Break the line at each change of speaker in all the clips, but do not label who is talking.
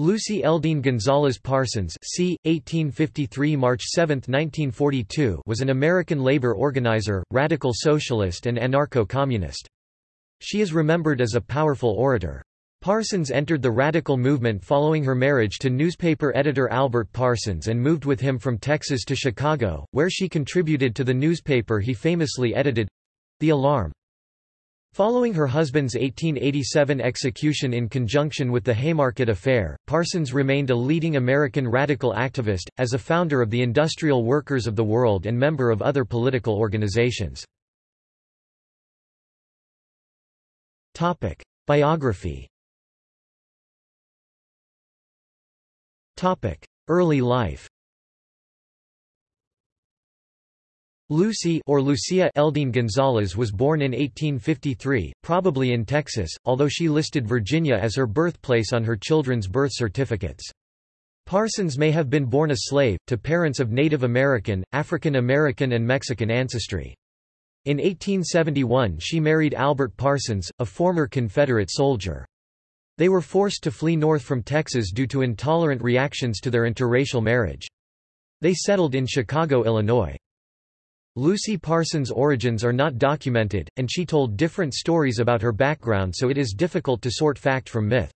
Lucy Eldine Gonzalez Parsons c. 1853 March 7, 1942 was an American labor organizer, radical socialist and anarcho-communist. She is remembered as a powerful orator. Parsons entered the radical movement following her marriage to newspaper editor Albert Parsons and moved with him from Texas to Chicago, where she contributed to the newspaper he famously edited—The Alarm. Following her husband's 1887 execution in conjunction with the Haymarket Affair, Parsons remained a leading American radical activist, as a founder of the Industrial Workers of the World and member of other political organizations. Biography Early life Lucy or Lucia Eldine Gonzalez was born in 1853, probably in Texas, although she listed Virginia as her birthplace on her children's birth certificates. Parsons may have been born a slave, to parents of Native American, African American and Mexican ancestry. In 1871 she married Albert Parsons, a former Confederate soldier. They were forced to flee north from Texas due to intolerant reactions to their interracial marriage. They settled in Chicago, Illinois. Lucy Parsons' origins are not documented, and she told different stories about her background so it is difficult to sort fact from myth.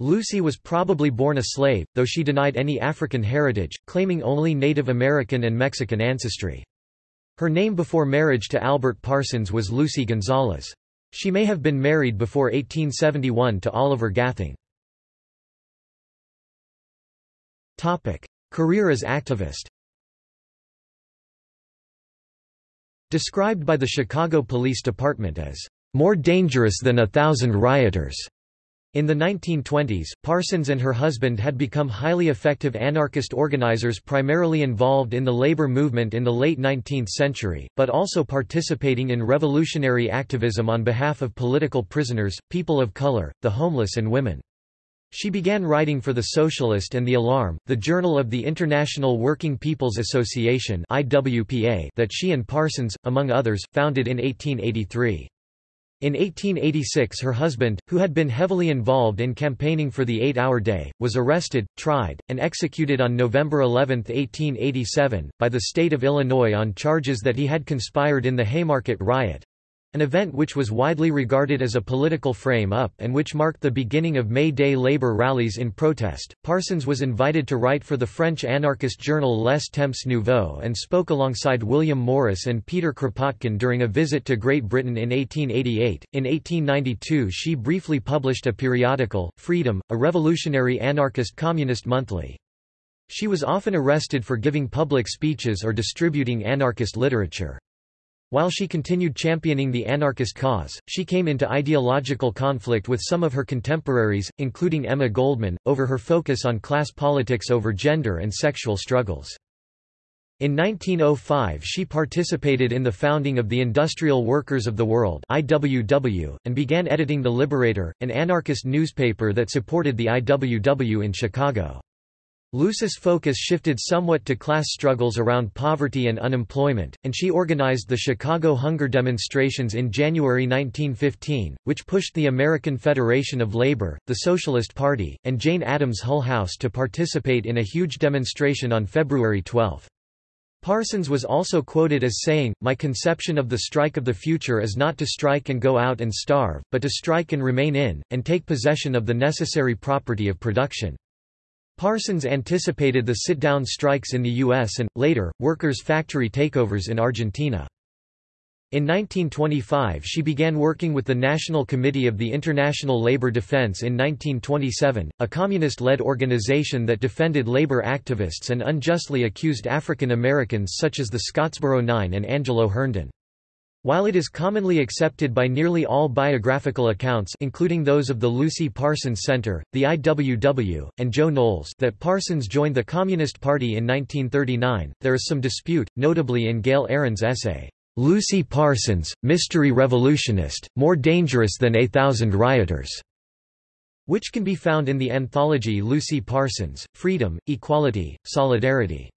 Lucy was probably born a slave, though she denied any African heritage, claiming only Native American and Mexican ancestry. Her name before marriage to Albert Parsons was Lucy Gonzalez. She may have been married before 1871 to Oliver Gathing. Career as activist Described by the Chicago Police Department as more dangerous than a thousand rioters. In the 1920s, Parsons and her husband had become highly effective anarchist organizers primarily involved in the labor movement in the late 19th century, but also participating in revolutionary activism on behalf of political prisoners, people of color, the homeless and women. She began writing for The Socialist and The Alarm, the journal of the International Working People's Association that she and Parsons, among others, founded in 1883. In 1886 her husband, who had been heavily involved in campaigning for the eight-hour day, was arrested, tried, and executed on November 11, 1887, by the state of Illinois on charges that he had conspired in the Haymarket riot, an event which was widely regarded as a political frame-up and which marked the beginning of May Day labor rallies in protest. Parsons was invited to write for the French anarchist journal Les Temps Nouveaux and spoke alongside William Morris and Peter Kropotkin during a visit to Great Britain in 1888. In 1892 she briefly published a periodical, Freedom, a revolutionary anarchist communist monthly. She was often arrested for giving public speeches or distributing anarchist literature. While she continued championing the anarchist cause, she came into ideological conflict with some of her contemporaries, including Emma Goldman, over her focus on class politics over gender and sexual struggles. In 1905 she participated in the founding of the Industrial Workers of the World IWW, and began editing The Liberator, an anarchist newspaper that supported the IWW in Chicago. Lucy's focus shifted somewhat to class struggles around poverty and unemployment, and she organized the Chicago hunger demonstrations in January 1915, which pushed the American Federation of Labor, the Socialist Party, and Jane Addams Hull House to participate in a huge demonstration on February 12. Parsons was also quoted as saying, My conception of the strike of the future is not to strike and go out and starve, but to strike and remain in, and take possession of the necessary property of production. Parsons anticipated the sit-down strikes in the U.S. and, later, workers' factory takeovers in Argentina. In 1925 she began working with the National Committee of the International Labour Defense in 1927, a communist-led organization that defended labor activists and unjustly accused African Americans such as the Scottsboro Nine and Angelo Herndon. While it is commonly accepted by nearly all biographical accounts including those of the Lucy Parsons Center, the IWW, and Joe Knowles that Parsons joined the Communist Party in 1939, there is some dispute, notably in Gale Ahrens' essay, "'Lucy Parsons, Mystery Revolutionist, More Dangerous Than A Thousand Rioters' which can be found in the anthology Lucy Parsons, Freedom, Equality, Solidarity.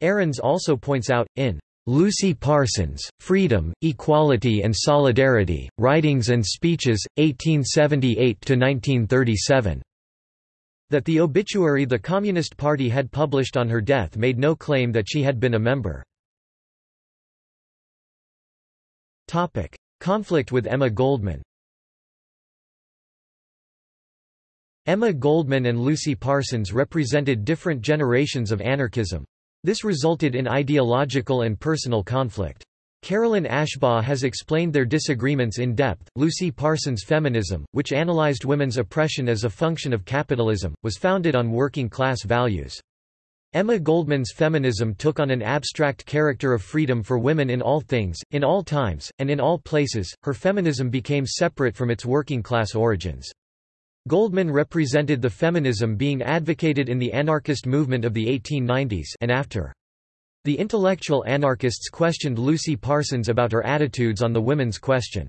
Ahrens also points out, in Lucy Parsons, Freedom, Equality and Solidarity, Writings and Speeches, 1878–1937. That the obituary the Communist Party had published on her death made no claim that she had been a member. Conflict with Emma Goldman Emma Goldman and Lucy Parsons represented different generations of anarchism. This resulted in ideological and personal conflict. Carolyn Ashbaugh has explained their disagreements in depth. Lucy Parsons' feminism, which analyzed women's oppression as a function of capitalism, was founded on working class values. Emma Goldman's feminism took on an abstract character of freedom for women in all things, in all times, and in all places. Her feminism became separate from its working class origins. Goldman represented the feminism being advocated in the anarchist movement of the 1890s and after. The intellectual anarchists questioned Lucy Parsons about her attitudes on the women's question.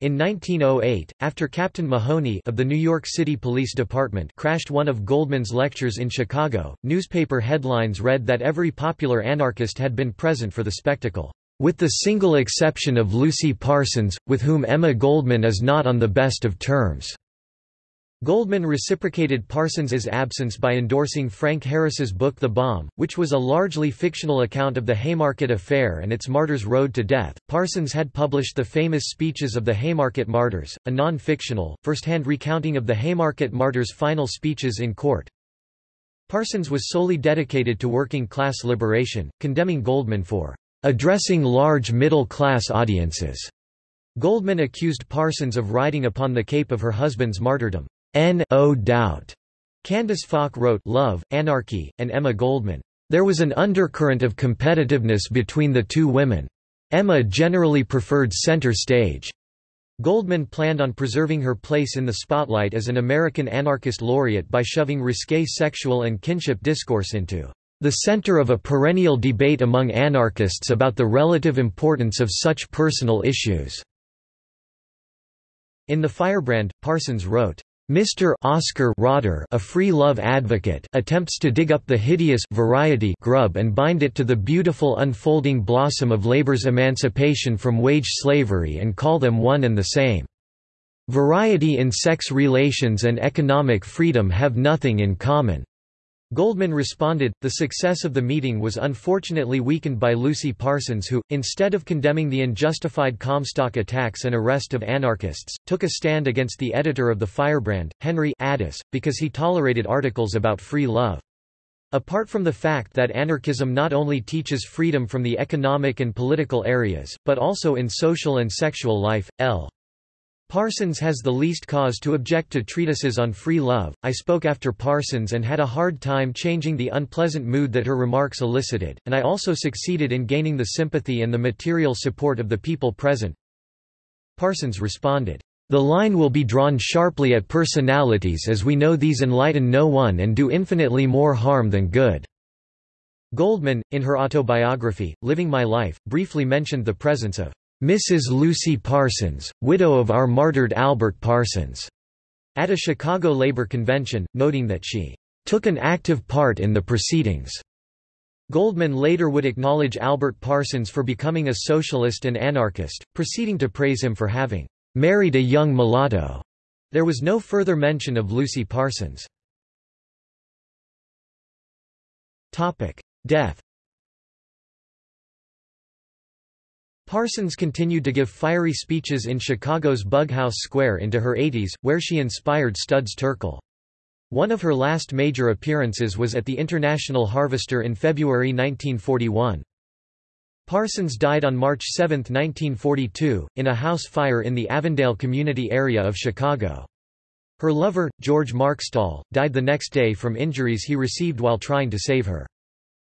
In 1908, after Captain Mahoney of the New York City Police Department crashed one of Goldman's lectures in Chicago, newspaper headlines read that every popular anarchist had been present for the spectacle, "...with the single exception of Lucy Parsons, with whom Emma Goldman is not on the best of terms." Goldman reciprocated Parsons's absence by endorsing Frank Harris's book The Bomb, which was a largely fictional account of the Haymarket Affair and its martyrs' road to death. Parsons had published the famous Speeches of the Haymarket Martyrs, a non-fictional, first-hand recounting of the Haymarket Martyrs' final speeches in court. Parsons was solely dedicated to working-class liberation, condemning Goldman for addressing large middle-class audiences. Goldman accused Parsons of riding upon the cape of her husband's martyrdom. No doubt. Candace Falk wrote Love, Anarchy, and Emma Goldman. There was an undercurrent of competitiveness between the two women. Emma generally preferred center stage. Goldman planned on preserving her place in the spotlight as an American anarchist laureate by shoving risque sexual and kinship discourse into the center of a perennial debate among anarchists about the relative importance of such personal issues. In The Firebrand, Parsons wrote, Mr. Oscar Rotter a free love advocate attempts to dig up the hideous variety grub and bind it to the beautiful unfolding blossom of labor's emancipation from wage slavery and call them one and the same. Variety in sex relations and economic freedom have nothing in common. Goldman responded, the success of the meeting was unfortunately weakened by Lucy Parsons who, instead of condemning the unjustified Comstock attacks and arrest of anarchists, took a stand against the editor of the Firebrand, Henry Addis, because he tolerated articles about free love. Apart from the fact that anarchism not only teaches freedom from the economic and political areas, but also in social and sexual life, L. Parsons has the least cause to object to treatises on free love. I spoke after Parsons and had a hard time changing the unpleasant mood that her remarks elicited, and I also succeeded in gaining the sympathy and the material support of the people present. Parsons responded, The line will be drawn sharply at personalities as we know these enlighten no one and do infinitely more harm than good. Goldman, in her autobiography, Living My Life, briefly mentioned the presence of Mrs. Lucy Parsons, widow of our martyred Albert Parsons, at a Chicago labor convention, noting that she took an active part in the proceedings. Goldman later would acknowledge Albert Parsons for becoming a socialist and anarchist, proceeding to praise him for having married a young mulatto. There was no further mention of Lucy Parsons. Death Parsons continued to give fiery speeches in Chicago's Bughouse Square into her 80s, where she inspired Studs Terkel. One of her last major appearances was at the International Harvester in February 1941. Parsons died on March 7, 1942, in a house fire in the Avondale community area of Chicago. Her lover, George Markstall, died the next day from injuries he received while trying to save her.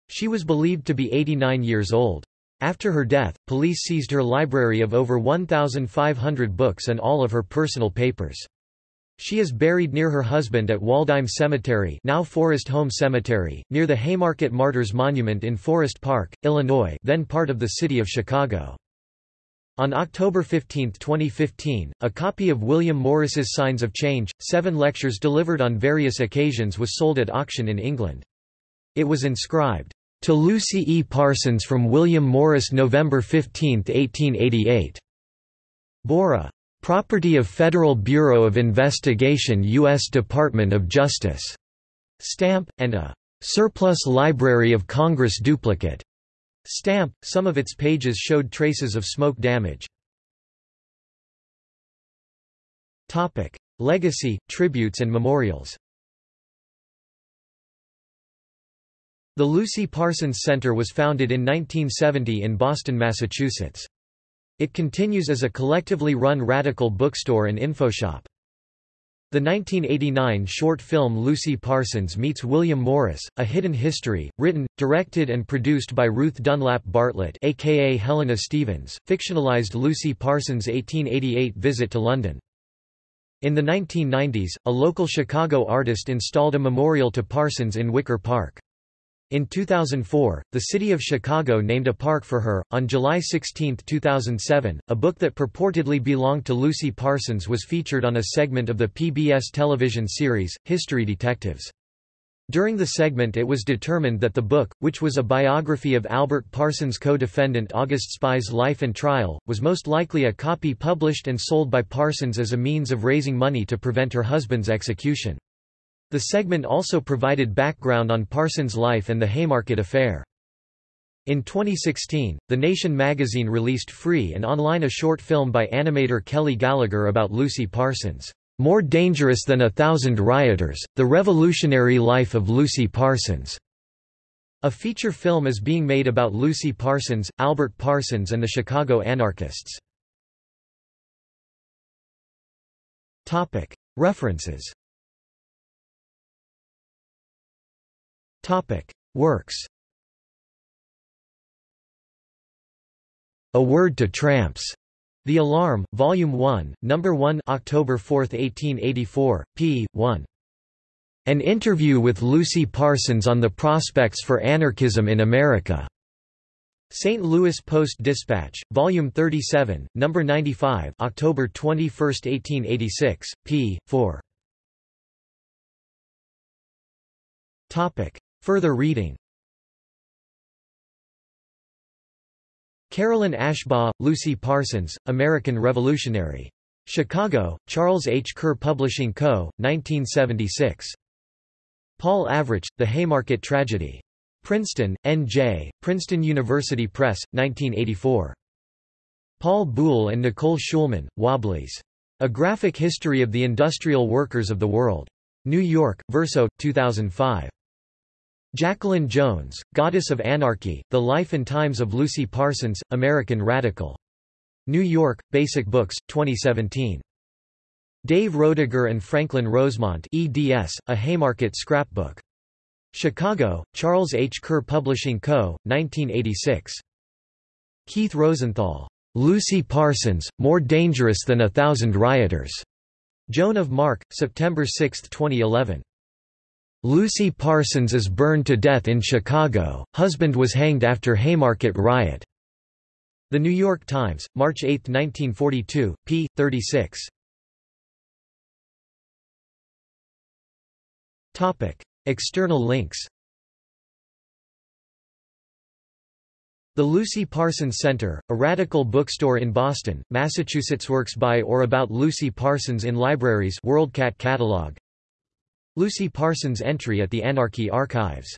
She was believed to be 89 years old. After her death, police seized her library of over 1,500 books and all of her personal papers. She is buried near her husband at Waldheim Cemetery now Forest Home Cemetery, near the Haymarket Martyrs Monument in Forest Park, Illinois then part of the city of Chicago. On October 15, 2015, a copy of William Morris's Signs of Change, seven lectures delivered on various occasions was sold at auction in England. It was inscribed, to Lucy E. Parsons from William Morris November 15, 1888. Bora. Property of Federal Bureau of Investigation U.S. Department of Justice stamp, and a surplus Library of Congress duplicate stamp. Some of its pages showed traces of smoke damage. Topic: Legacy, tributes and memorials. The Lucy Parsons Center was founded in 1970 in Boston, Massachusetts. It continues as a collectively run radical bookstore and infoshop. The 1989 short film Lucy Parsons Meets William Morris, A Hidden History, written, directed and produced by Ruth Dunlap Bartlett aka Helena Stevens, fictionalized Lucy Parsons' 1888 visit to London. In the 1990s, a local Chicago artist installed a memorial to Parsons in Wicker Park. In 2004, the city of Chicago named a park for her. On July 16, 2007, a book that purportedly belonged to Lucy Parsons was featured on a segment of the PBS television series, History Detectives. During the segment it was determined that the book, which was a biography of Albert Parsons' co-defendant August Spies' life and trial, was most likely a copy published and sold by Parsons as a means of raising money to prevent her husband's execution. The segment also provided background on Parsons' life and the Haymarket affair. In 2016, The Nation magazine released free and online a short film by animator Kelly Gallagher about Lucy Parsons, "'More Dangerous Than a Thousand Rioters, The Revolutionary Life of Lucy Parsons". A feature film is being made about Lucy Parsons, Albert Parsons and the Chicago anarchists. References Topic: Works. A Word to Tramps. The Alarm, Volume 1, Number 1, October 4, 1884, p. 1. An interview with Lucy Parsons on the prospects for anarchism in America. St. Louis Post-Dispatch, Volume 37, Number 95, October 21, 1886, p. 4. Topic: Further reading Carolyn Ashbaugh, Lucy Parsons, American Revolutionary. Chicago, Charles H. Kerr Publishing Co., 1976. Paul Avrich, The Haymarket Tragedy. Princeton, N.J., Princeton University Press, 1984. Paul Buhle and Nicole Schulman, Wobblies. A Graphic History of the Industrial Workers of the World. New York, Verso, 2005. Jacqueline Jones, Goddess of Anarchy, The Life and Times of Lucy Parsons, American Radical. New York, Basic Books, 2017. Dave Roediger and Franklin Rosemont eds, A Haymarket Scrapbook. Chicago, Charles H. Kerr Publishing Co., 1986. Keith Rosenthal. Lucy Parsons, More Dangerous Than a Thousand Rioters. Joan of Mark, September 6, 2011. Lucy Parsons is burned to death in Chicago, husband was hanged after Haymarket riot. The New York Times, March 8, 1942, p. 36. External links The Lucy Parsons Center, a radical bookstore in Boston, Massachusetts works by or about Lucy Parsons in libraries WorldCat catalog Lucy Parsons entry at the Anarchy Archives